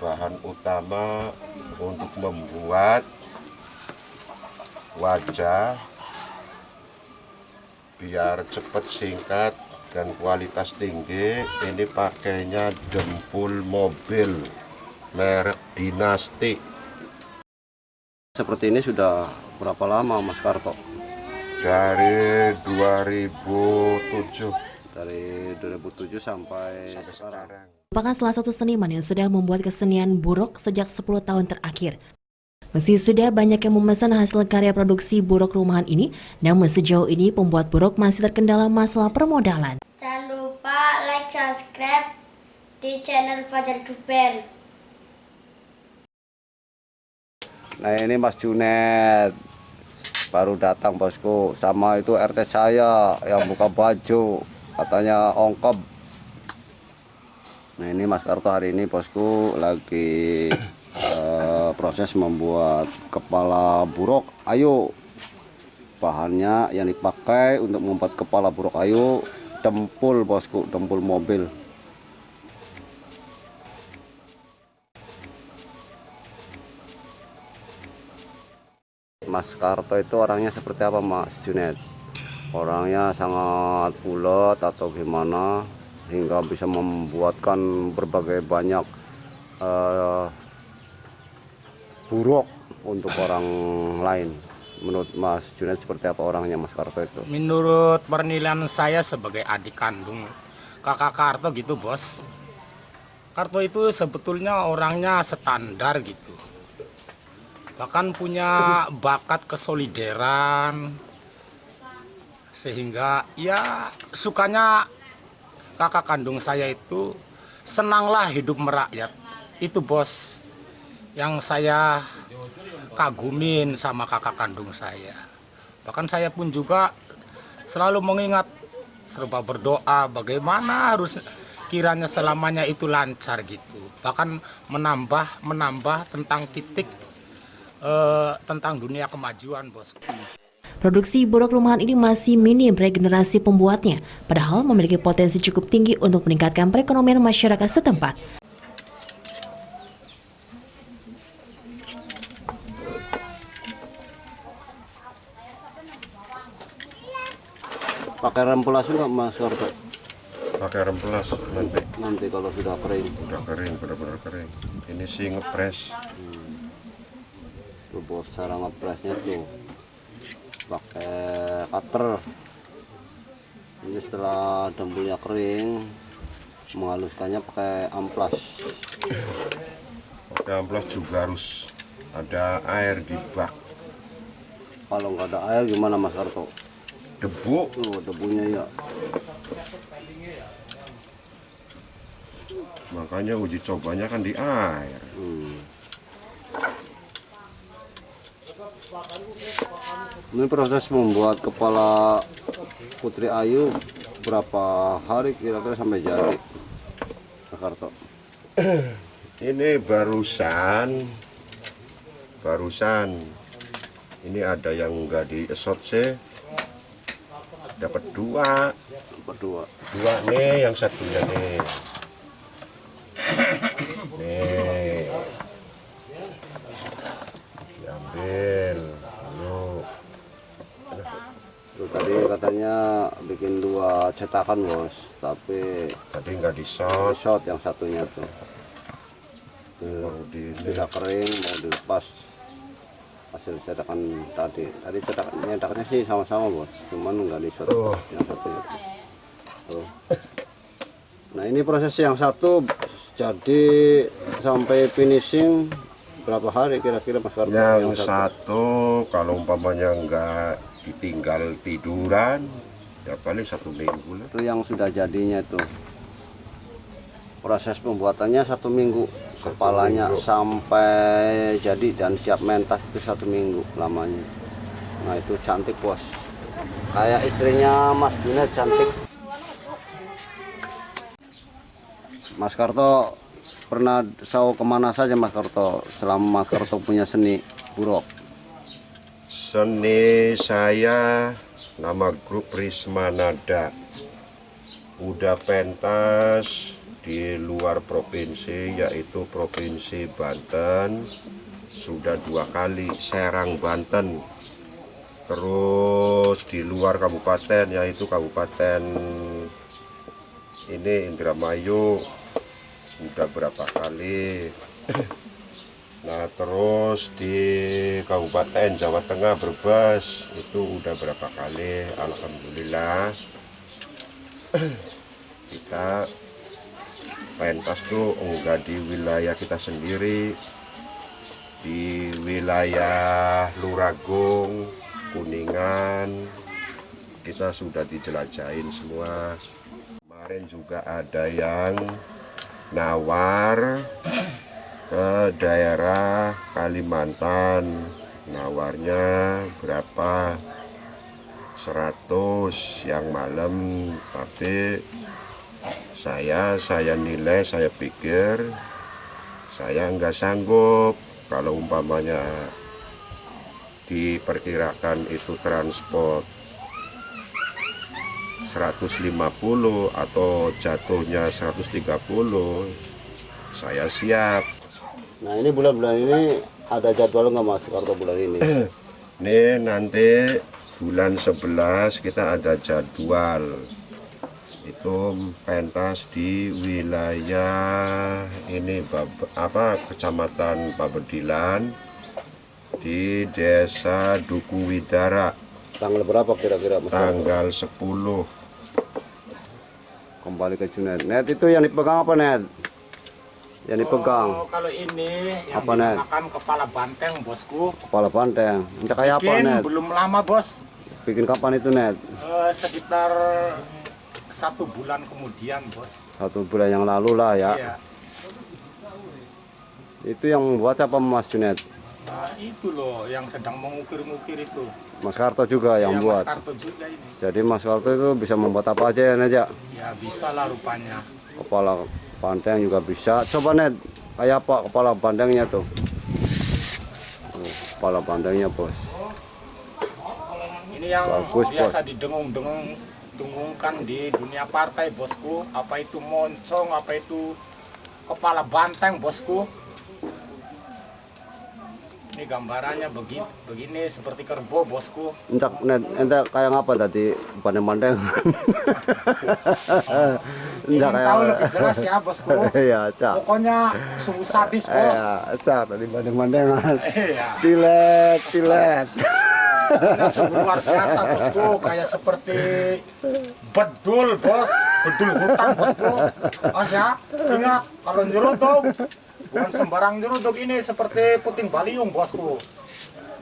bahan utama untuk membuat wajah biar cepat singkat dan kualitas tinggi ini pakainya dempul mobil merek dinasti Seperti ini sudah berapa lama Mas Karto? dari 2007 Dari 2007 sampai, sekarang. sekarang merupakan salah satu seniman yang sudah membuat kesenian buruk sejak 10 tahun terakhir. Meski sudah banyak yang memesan hasil karya produksi buruk rumahan ini, namun sejauh ini pembuat buruk masih terkendala masalah permodalan. Jangan lupa like, subscribe di channel Fajar Duper. Nah ini Mas Junet baru datang bosku sama itu RT saya yang buka baju katanya ongkop nah ini Mas Karto hari ini bosku lagi eh, proses membuat kepala buruk ayo bahannya yang dipakai untuk membuat kepala buruk ayo dempul bosku dempul mobil. Mas Karto itu orangnya seperti apa Mas Junet? Orangnya sangat ulet atau gimana hingga bisa membuatkan berbagai banyak eh, buruk untuk orang lain. Menurut Mas Junet seperti apa orangnya Mas Karto itu? Menurut penilaian saya sebagai adik kandung kakak Karto gitu bos Karto itu sebetulnya orangnya standar gitu Bahkan punya bakat kesolideran Sehingga ya sukanya kakak kandung saya itu senanglah hidup merakyat. Itu bos yang saya kagumin sama kakak kandung saya. Bahkan saya pun juga selalu mengingat serba berdoa bagaimana harus kiranya selamanya itu lancar gitu. Bahkan menambah menambah tentang titik eh, tentang dunia kemajuan bos Produksi buruk rumahan ini masih minim regenerasi pembuatnya, padahal memiliki potensi cukup tinggi untuk meningkatkan perekonomian masyarakat setempat. Pakai rempulasi nggak Mas Karto? pakai remplas nanti Nanti kalau sudah kering. udah kering benar-benar kering ini sih ngepres Tuh bos cara ngepresnya tuh pakai cutter. Ini setelah dempulnya kering, menghaluskannya pakai amplas. pakai amplas juga harus ada air di bak Kalau nggak ada air gimana Mas Karto? debu Tuh debunya ya. makanya uji cobanya kan di air Hmm. Ini proses membuat kepala Putri Ayu berapa hari kira-kira sampai jadi? Mas Karto. ini barusan barusan ini ada yang enggak di esot sih dapat dua Berdua. dua nih yang satunya nih tadi katanya bikin dua cetakan bos, tapi tadi enggak di shot shot yang satunya tuh. Sudah kering mau dilepas hasil cetakan tadi. Tadi cetakan nyetaknya sih sama-sama bos, cuman nggak di shot Tuh. yang satunya. Tuh. Nah ini proses yang satu jadi sampai finishing berapa hari kira-kira Mas Karto? yang satu kalau umpamanya enggak ditinggal tiduran ya paling satu minggu lah. Itu yang sudah jadinya itu. Proses pembuatannya satu minggu kepalanya sampai jadi dan siap mentas itu satu minggu lamanya. Nah itu cantik bos. Kayak istrinya Mas Junet cantik. Mas Karto pernah tahu ke mana saja Mas Karto? Selama Mas Karto punya seni buruk Seni saya nama grup Risma Nada. Udah pentas di luar provinsi yaitu provinsi Banten. Sudah dua kali Serang Banten. Terus di luar kabupaten yaitu kabupaten ini Indramayu. Udah berapa kali nah terus di Kabupaten Jawa Tengah Brebes itu udah berapa kali? Alhamdulillah. Kita pentas tuh enggak di wilayah kita sendiri. Di wilayah Luragung Kuningan kita sudah dijelajahin semua. Kemarin juga ada yang nawar ke daerah Kalimantan. Nawarnya berapa? 100 yang malam. Tapi saya saya nilai saya pikir saya nggak sanggup. Kalau umpamanya diperkirakan itu transport 150 atau jatuhnya 130 saya siap Nah ini bulan-bulan ini ada jadwal nggak mas kartu bulan ini? Ini nanti bulan 11 kita ada jadwal itu pentas di wilayah ini apa kecamatan Babedilan di desa Duku Widara Tanggal berapa kira-kira tanggal 10 Kembali ke Junet. Net itu yang dipegang apa net? Yang dipegang Oh, kalau ini yang Apa, Net? dinamakan kepala banteng bosku. kepala banteng. Ini kayak apa Bikin net? belum lama bos, Bikin kapan itu net? Eh, sekitar satu bulan kemudian bos. Satu bulan yang lalu lah ya. Iya. Itu yang buat apa Mas Junet? Nah, itu loh yang sedang mengukir-ngukir itu. Mas Karto juga yang Ya, buat. Mas Karto juga ini. Jadi Mas Karto itu bisa membuat apa aja ya net ya? Ya bisa lah rupanya. Kepala banteng juga bisa. Coba net, kayak apa kepala bantengnya tuh? Tuh, kepala bantengnya bos. Ini yang Bagus, biasa didengung-dengung dengungkan di dunia partai bosku. Apa itu moncong, apa itu kepala banteng bosku. Ini gambarannya begini, begini seperti kerbau bosku. Entak net, entak kayak apa tadi banteng-banteng? Ingin Entak tahu lebih jelas ya bosku. Iya, cak. Pokoknya sungguh sadis bos. Iya, cak tadi banteng-bantengan. Iya. Pilet, pilet. Pokoknya sungguh luar biasa bosku. Kayak seperti bedul bos, bedul hutan bosku. Mas ya, ingat kalau nyeruduk, bukan sembarang nyeruduk ini seperti puting baliung bosku.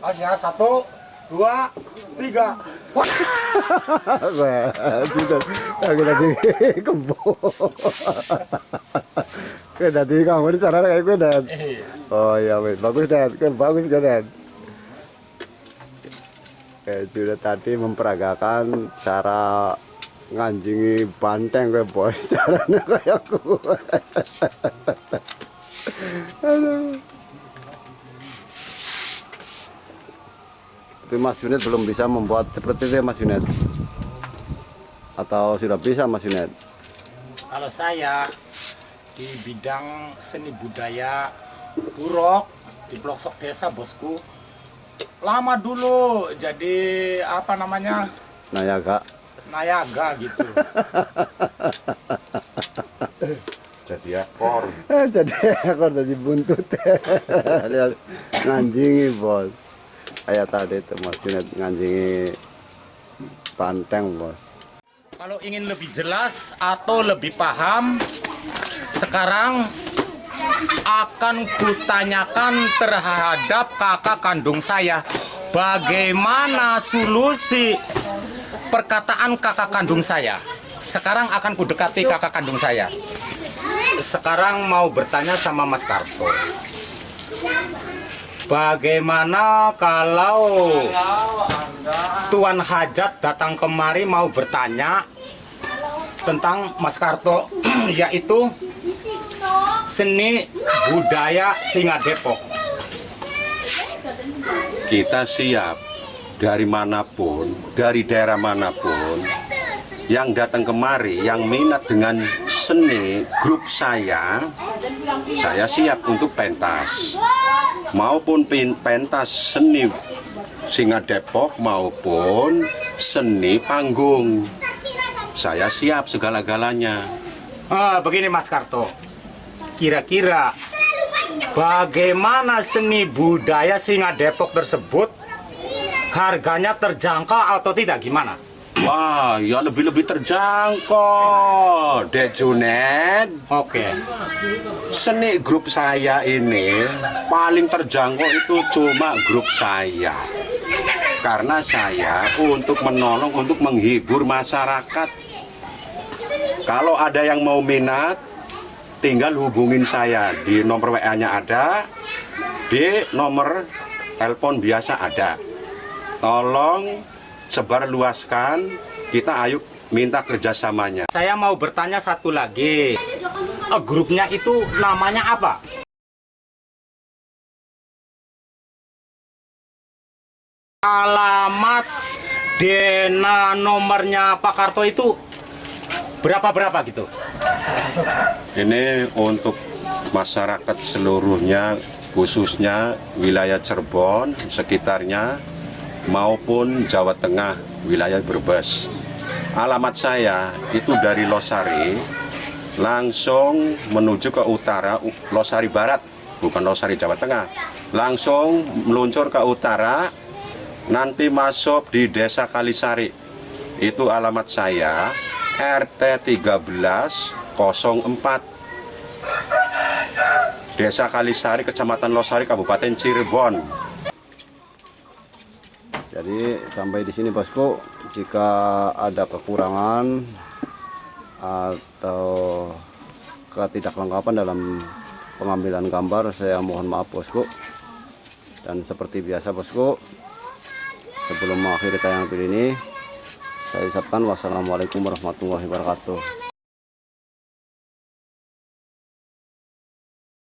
Mas ya, satu, dua, tiga. Wah, juga kayak tadi kebo. Kayak tadi kamu di sana kayak gue dan. Iya. Oh iya, wait. bagus dan, kan bagus kan dan. Kayak sudah tadi memperagakan cara nganjingi banteng gue bos caranya kayak gue. Tapi Mas Junet belum bisa membuat seperti itu ya Mas Junet? Atau sudah bisa Mas Junet? Kalau saya di bidang seni budaya burok di pelosok desa bosku lama dulu jadi apa namanya kak, nayaga gitu jadi akor jadi aku jadi buntut. Lihat nganjingi bos. Kayak tadi itu Mas Junet nganjingi banteng bos. kalau ingin lebih jelas atau lebih paham sekarang akan kutanyakan terhadap kakak kandung saya bagaimana solusi perkataan kakak kandung saya sekarang akan kudekati kakak kandung saya sekarang mau bertanya sama Mas Karto. Bagaimana kalau Tuan Hajat datang kemari mau bertanya tentang Mas Karto yaitu seni budaya Singa Depok kita siap dari mana pun, dari daerah mana pun yang datang kemari, yang minat dengan seni grup saya, saya siap untuk pentas. Maupun pentas seni Singa Depok maupun seni panggung. Saya siap segala-galanya. Ah, begini Mas Karto. Kira-kira bagaimana seni budaya Singa Depok tersebut harganya terjangkau atau tidak gimana? Wah, ya lebih-lebih terjangkau, Dek Junet. Oke. Seni grup saya ini paling terjangkau itu cuma grup saya. Karena saya untuk menolong, untuk menghibur masyarakat. Kalau ada yang mau minat, tinggal hubungin saya. Di nomor WA-nya ada, di nomor telepon biasa ada. Tolong sebarluaskan, kita ayo minta kerjasamanya. Saya mau bertanya satu lagi. Eh, grupnya itu namanya apa? Alamat Dena nomornya Pak Karto itu berapa-berapa gitu? Ini untuk masyarakat seluruhnya, khususnya wilayah Cirebon, sekitarnya, maupun Jawa Tengah, wilayah Brebes. Alamat saya itu dari Losari, langsung menuju ke utara, Losari Barat, bukan Losari Jawa Tengah. Langsung meluncur ke utara, nanti masuk di Desa Kalisari. Itu alamat saya, RT 1304. Desa Kalisari, Kecamatan Losari, Kabupaten Cirebon. Jadi sampai di sini bosku, jika ada kekurangan atau ketidaklengkapan dalam pengambilan gambar, saya mohon maaf bosku. Dan seperti biasa bosku, sebelum mengakhiri tayangan video ini, saya ucapkan wassalamualaikum warahmatullahi wabarakatuh.